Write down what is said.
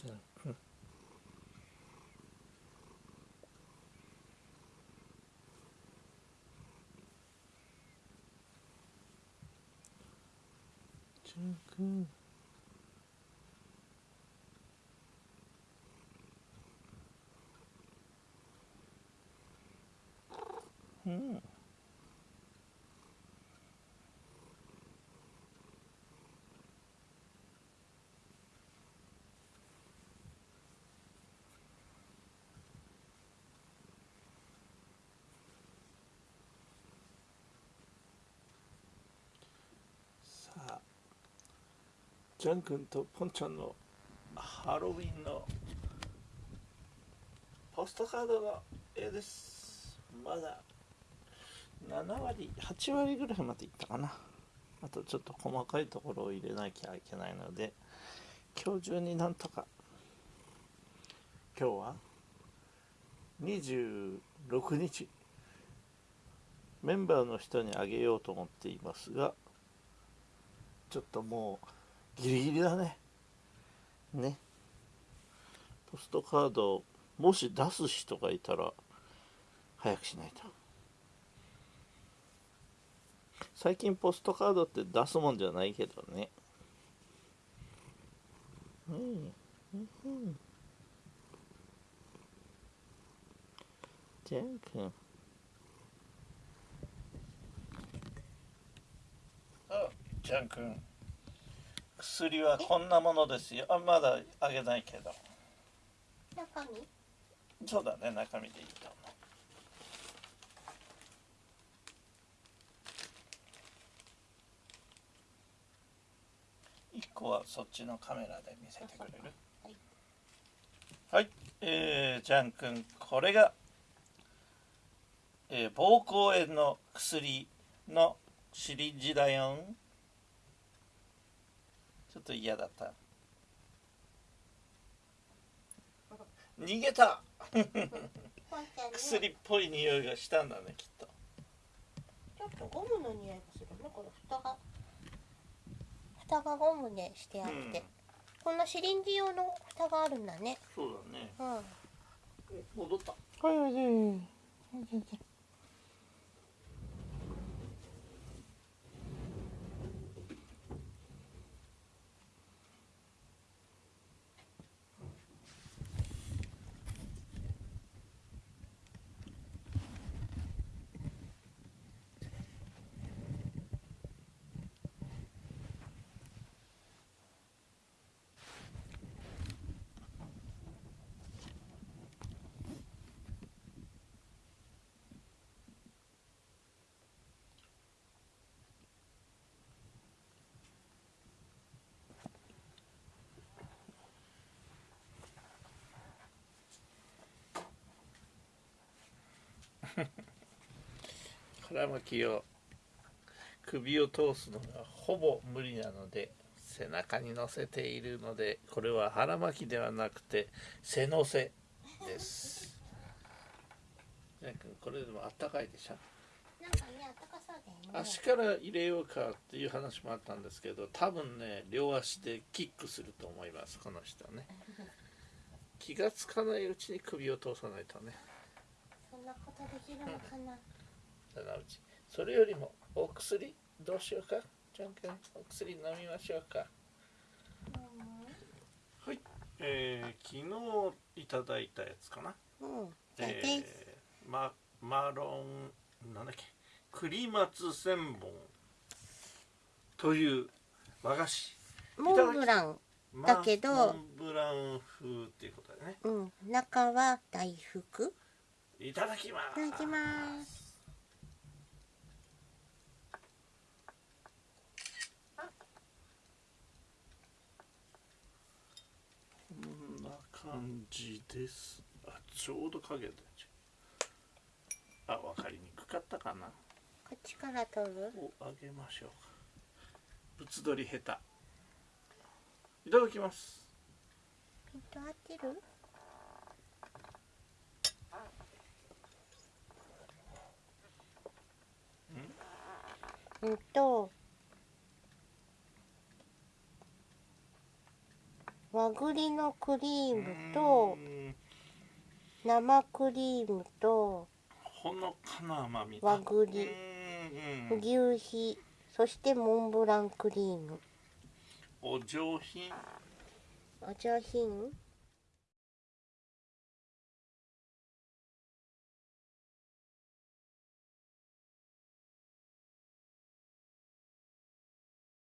じゃんじジャン君とポンちゃんのハロウィンのポストカードの絵です。まだ7割8割ぐらいまでいったかな。あとちょっと細かいところを入れなきゃいけないので今日中になんとか。今日は26日。メンバーの人にあげようと思っていますがちょっともうギリギリだね。ね。ポストカードもし出す人がいたら早くしないと。最近ポストカードって出すもんじゃないけどね。うんうんジャン君。あジャン君。薬はこんなものですよ。あまだあげないけど。中身？そうだね中身でいいと思う。一個はそっちのカメラで見せてくれる？はい。はい、えー、ジャン君これが、えー、膀胱炎の薬のシリンジだよんっと嫌だった。逃げた。薬っぽい匂いがしたんだねきっと。ちょっとゴムの匂いがするねこれ蓋が。蓋がゴムでしてあって、うん。こんなシリンジ用の蓋があるんだね。そうだね。うん。戻った。はいはいはい腹巻きを首を通すのがほぼ無理なので背中に乗せているのでこれは腹巻きではなくて背乗せです。これでもあったかいでしょ？なんかねあかそうだよね。足から入れようかっていう話もあったんですけど多分ね両足でキックすると思いますこの人ね。気がつかないうちに首を通さないとね。そんなことできるのかなそのうち。それよりもお薬どうしようか？ジャン君お薬飲みましょうか？はい、えー、昨日いただいたやつかな。うん、うん、じゃあえー、ママロンなんだっけ？栗松千本という和菓子。モンブランだけど。モンブラン風っていうことだね。うん。中は大福。いただきます。いただきますこんな感じです。あちょうど影であ分かりにくかったかな。こっちから取る？をあげましょうか。ぶつ取り下手。いただきます。ピント合ってる？うん？と和栗のクリームとうん。生クリームとほのかな甘み和栗。牛皮。そしてモンブランクリーム。お上品。お上品？